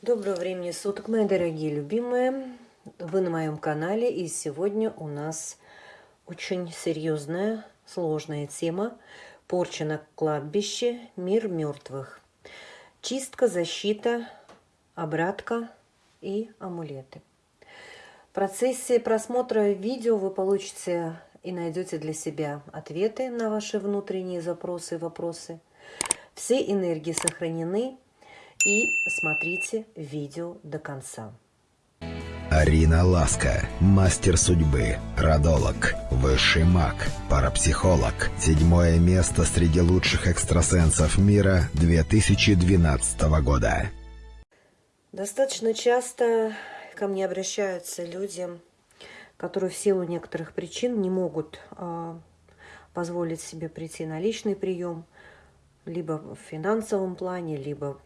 Доброго времени суток, мои дорогие любимые. Вы на моем канале, и сегодня у нас очень серьезная, сложная тема. Порча на кладбище, мир мертвых. Чистка, защита, обратка и амулеты. В процессе просмотра видео вы получите и найдете для себя ответы на ваши внутренние запросы и вопросы. Все энергии сохранены, и смотрите видео до конца. Арина Ласка, мастер судьбы, родолог, высший маг, парапсихолог. Седьмое место среди лучших экстрасенсов мира 2012 года. Достаточно часто ко мне обращаются люди, которые в силу некоторых причин не могут э, позволить себе прийти на личный прием, либо в финансовом плане, либо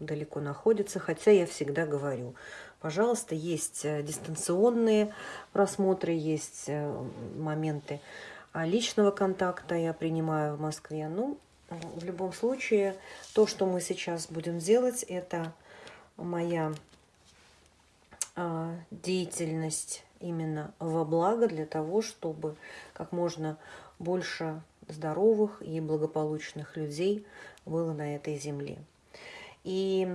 далеко находится, хотя я всегда говорю, пожалуйста, есть э, дистанционные просмотры, есть э, моменты а личного контакта я принимаю в Москве. Ну, в любом случае, то, что мы сейчас будем делать, это моя а, деятельность именно во благо для того, чтобы как можно больше здоровых и благополучных людей было на этой земле. И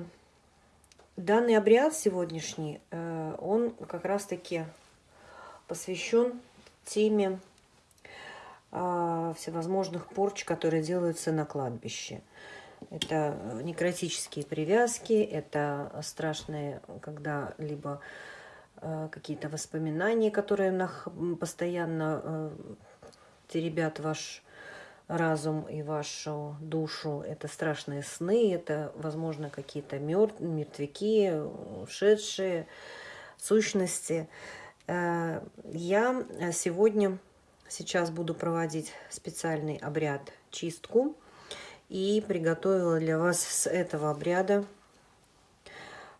данный обряд сегодняшний, э, он как раз-таки посвящен теме а, всевозможных порч, которые делаются на кладбище. Это некротические привязки, это страшные, когда либо э, какие-то воспоминания, которые постоянно э, теребят ваш разум и вашу душу. Это страшные сны, это, возможно, какие-то мертвяки, ушедшие сущности. Э, я сегодня, сейчас буду проводить специальный обряд чистку и приготовила для вас с этого обряда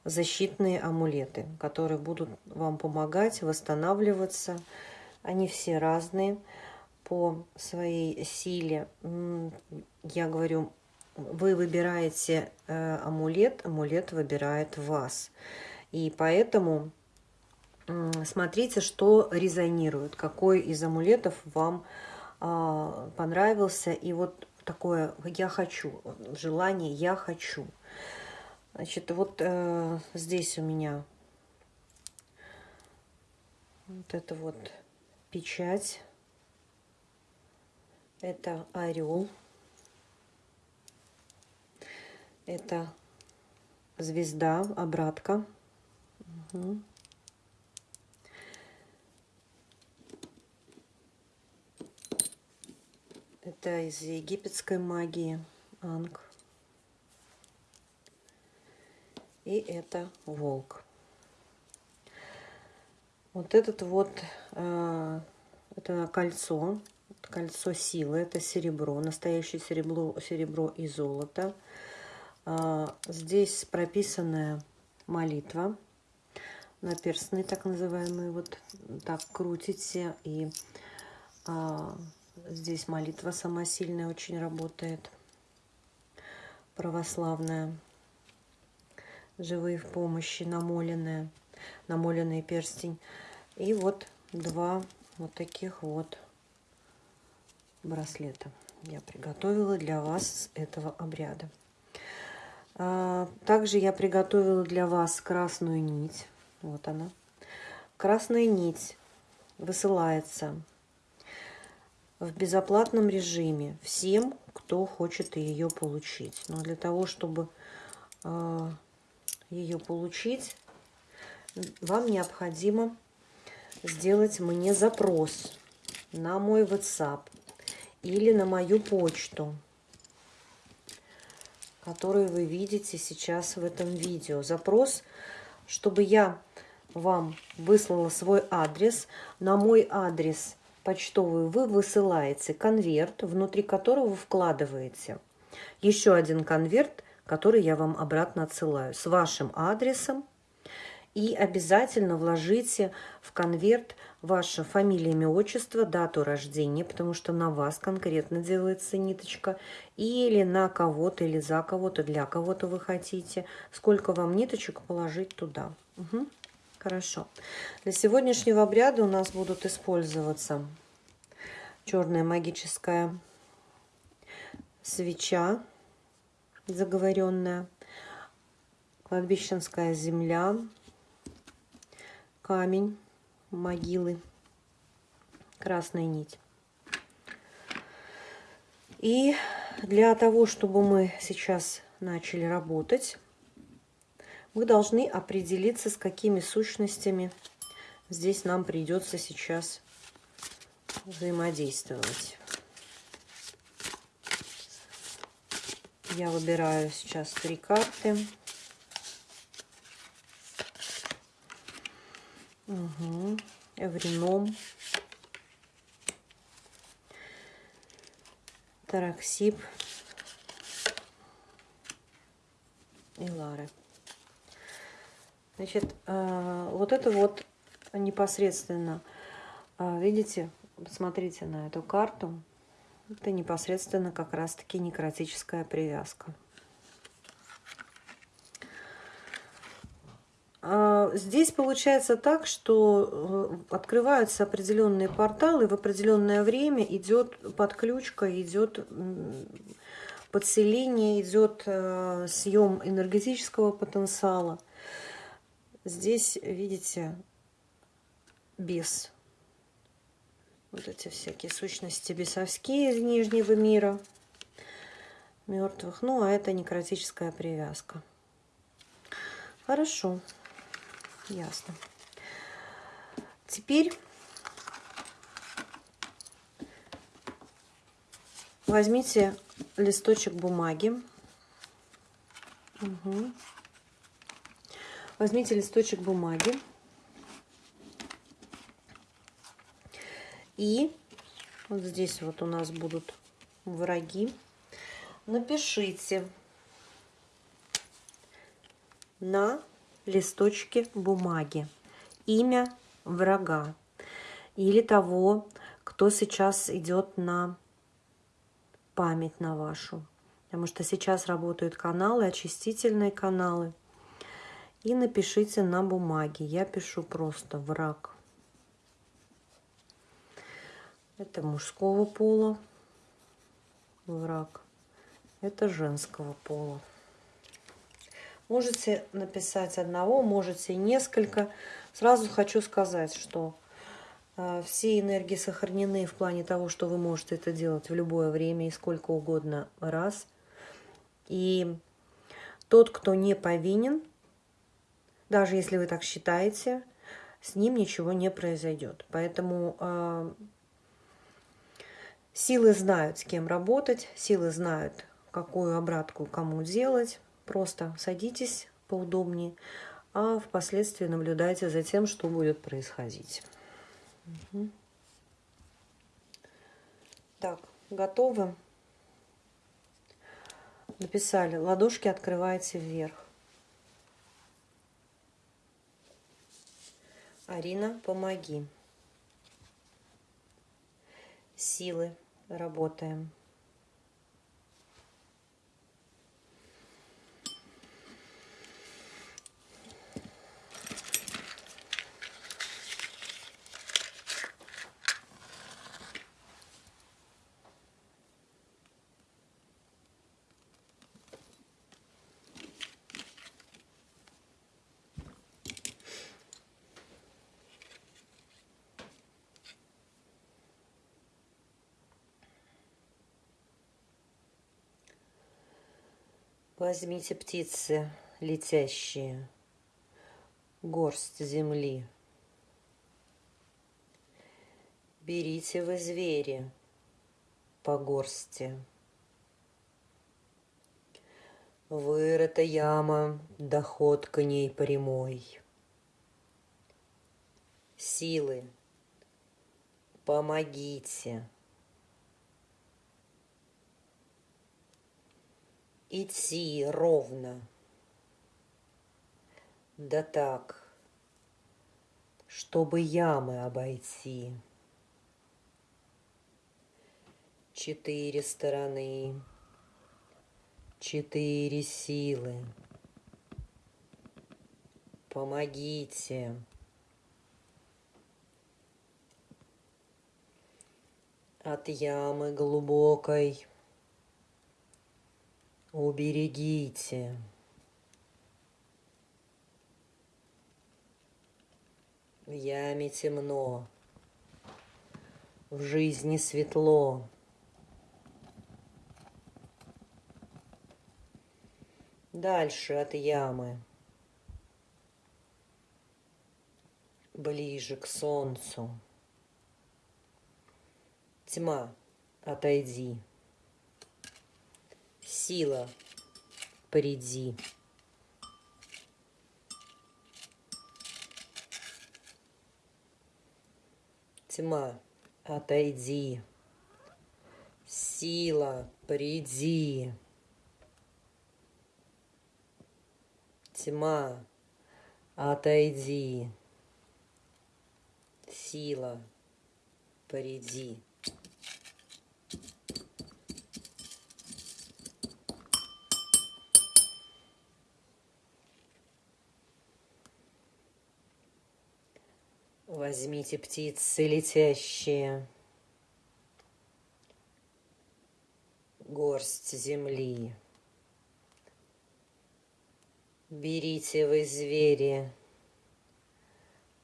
защитные амулеты, которые будут вам помогать восстанавливаться. Они все разные по своей силе, я говорю, вы выбираете э, амулет, амулет выбирает вас. И поэтому смотрите, что резонирует, какой из амулетов вам а, понравился. И вот такое «я хочу», желание «я хочу». Значит, вот э, здесь у меня вот это вот печать это орел. Это звезда, обратка. Угу. Это из египетской магии Анг. И это волк. Вот этот вот, э, это кольцо кольцо силы, это серебро, настоящее серебро, серебро и золото. А, здесь прописанная молитва, наперстный так называемый, вот так крутите, и а, здесь молитва сама сильная очень работает, православная, живые в помощи, намоленная, намоленный перстень. И вот два вот таких вот браслета я приготовила для вас этого обряда. А, также я приготовила для вас красную нить. Вот она. Красная нить высылается в безоплатном режиме всем, кто хочет ее получить. Но для того, чтобы а, ее получить, вам необходимо сделать мне запрос на мой WhatsApp или на мою почту, которую вы видите сейчас в этом видео. Запрос, чтобы я вам выслала свой адрес. На мой адрес почтовый вы высылаете конверт, внутри которого вы вкладываете еще один конверт, который я вам обратно отсылаю с вашим адресом И обязательно вложите в конверт ваше фамилия, имя, отчество, дату рождения, потому что на вас конкретно делается ниточка, или на кого-то, или за кого-то, для кого-то вы хотите, сколько вам ниточек положить туда. Угу. Хорошо. Для сегодняшнего обряда у нас будут использоваться черная магическая свеча заговоренная, кладбищенская земля, камень, могилы, красная нить. И для того, чтобы мы сейчас начали работать, мы должны определиться, с какими сущностями здесь нам придется сейчас взаимодействовать. Я выбираю сейчас три карты. Угу. Эврином. Тараксип. И Лары. Значит, э, вот это вот непосредственно, э, видите, посмотрите на эту карту. Это непосредственно как раз-таки некротическая привязка. Здесь получается так, что э, открываются определенные порталы, в определенное время идет подключка, идет подселение, идет э, съем энергетического потенциала. Здесь, видите, без вот эти всякие сущности бесовские из Нижнего мира мертвых. Ну, а это некротическая привязка. Хорошо. Ясно. Теперь возьмите листочек бумаги. Угу. Возьмите листочек бумаги. И вот здесь вот у нас будут враги. Напишите на листочке бумаги имя врага или того, кто сейчас идет на память на вашу. Потому что сейчас работают каналы, очистительные каналы. И напишите на бумаге. Я пишу просто враг. Это мужского пола враг. Это женского пола. Можете написать одного, можете несколько. Сразу хочу сказать, что э, все энергии сохранены в плане того, что вы можете это делать в любое время и сколько угодно раз. И тот, кто не повинен, даже если вы так считаете, с ним ничего не произойдет. Поэтому э, силы знают, с кем работать, силы знают, какую обратку кому делать. Просто садитесь поудобнее, а впоследствии наблюдайте за тем, что будет происходить. Угу. Так, готовы? Написали, ладошки открывайте вверх. Арина, помоги. Силы, работаем. Возьмите птицы летящие, горсть земли. Берите вы звери по горсти. Вырыта яма, доход к ней прямой. Силы, помогите. Идти ровно. Да так, чтобы ямы обойти. Четыре стороны, четыре силы. Помогите. От ямы глубокой уберегите. В яме темно, в жизни светло. Дальше от ямы, ближе к солнцу. Тьма, отойди. Сила, приди. Тьма, отойди. Сила, приди. Тьма, отойди. Сила, приди. Возьмите птицы летящие, горсть земли. Берите вы звери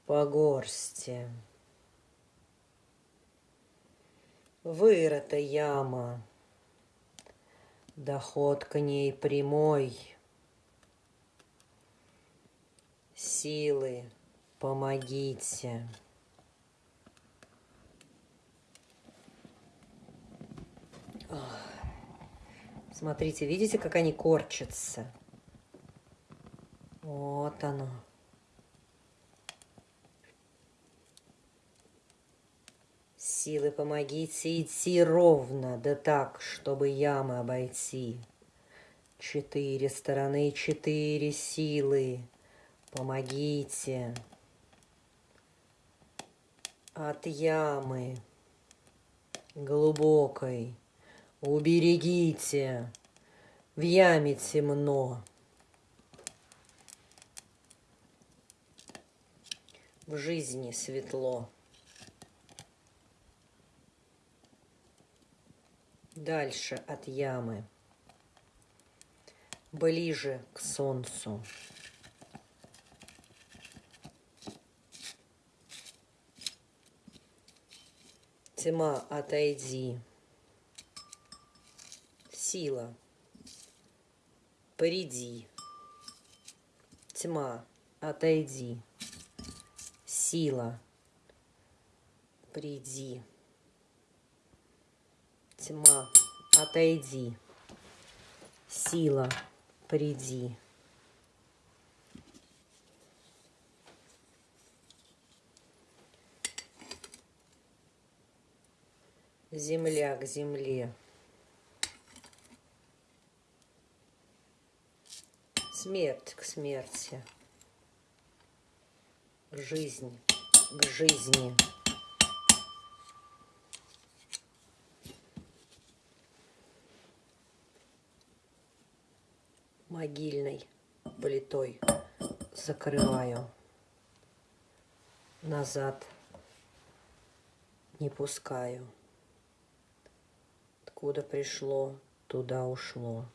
по горсти. Вырыта яма, доход к ней прямой. Силы Помогите. Смотрите, видите, как они корчатся? Вот оно. Силы, помогите идти ровно, да так, чтобы ямы обойти. Четыре стороны, четыре силы. Помогите от ямы глубокой. Уберегите, в яме темно. В жизни светло. Дальше от ямы, ближе к солнцу. Тьма, отойди. Сила, приди. Тьма, отойди. Сила, приди. Тьма, отойди. Сила, приди. Земля к земле. Смерть к смерти. Жизнь к жизни. Могильной плитой закрываю. Назад не пускаю. Откуда пришло, туда ушло.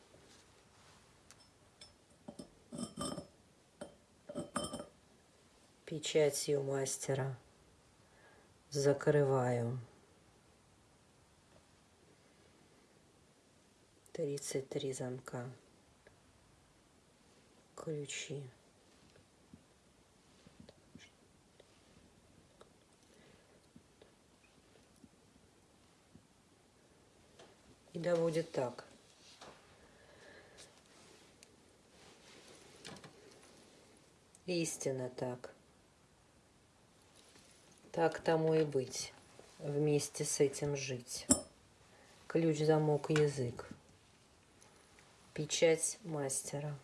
Печатью мастера закрываю. Тридцать три замка. Ключи. И будет так. Истинно так. Так тому и быть. Вместе с этим жить. Ключ, замок, язык. Печать мастера.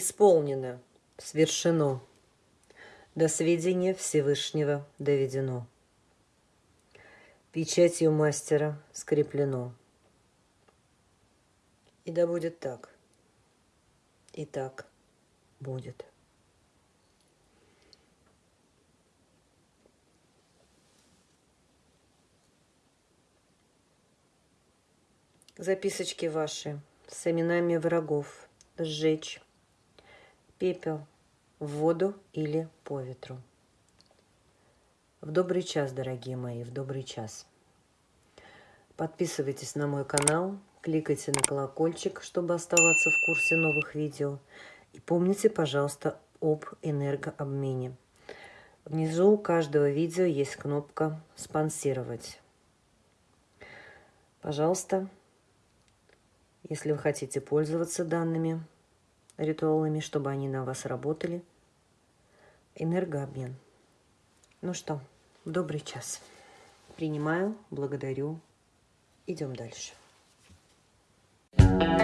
Исполнено, свершено, до сведения Всевышнего доведено. Печатью мастера скреплено. И да будет так. И так будет. Записочки ваши с именами врагов сжечь. Пепел в воду или по ветру. В добрый час, дорогие мои, в добрый час. Подписывайтесь на мой канал, кликайте на колокольчик, чтобы оставаться в курсе новых видео. И помните, пожалуйста, об энергообмене. Внизу у каждого видео есть кнопка «Спонсировать». Пожалуйста, если вы хотите пользоваться данными ритуалами, чтобы они на вас работали, энергообмен. Ну что, добрый час. Принимаю, благодарю. Идем дальше. thank you